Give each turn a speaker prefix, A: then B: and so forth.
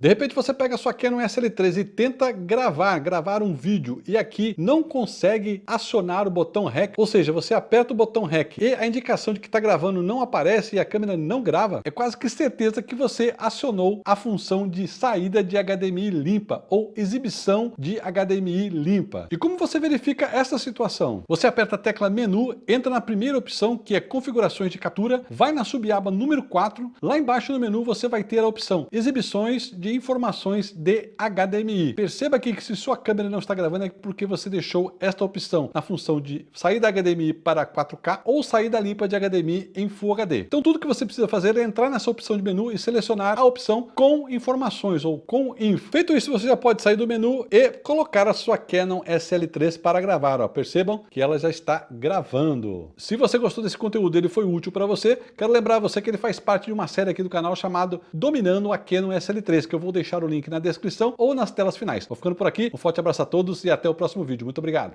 A: De repente você pega a sua Canon SL3 e tenta gravar, gravar um vídeo e aqui não consegue acionar o botão REC, ou seja, você aperta o botão REC e a indicação de que está gravando não aparece e a câmera não grava, é quase que certeza que você acionou a função de saída de HDMI limpa ou exibição de HDMI limpa. E como você verifica essa situação? Você aperta a tecla menu, entra na primeira opção que é configurações de captura, vai na subaba número 4, lá embaixo no menu você vai ter a opção exibições de informações de HDMI. Perceba aqui que se sua câmera não está gravando é porque você deixou esta opção na função de sair da HDMI para 4K ou saída limpa de HDMI em Full HD. Então tudo que você precisa fazer é entrar nessa opção de menu e selecionar a opção com informações ou com info. Feito isso, você já pode sair do menu e colocar a sua Canon SL3 para gravar. Ó. Percebam que ela já está gravando. Se você gostou desse conteúdo ele foi útil para você, quero lembrar você que ele faz parte de uma série aqui do canal chamado Dominando a Canon SL3, que eu vou deixar o link na descrição ou nas telas finais. Vou ficando por aqui, um forte abraço a todos e até o próximo vídeo. Muito obrigado.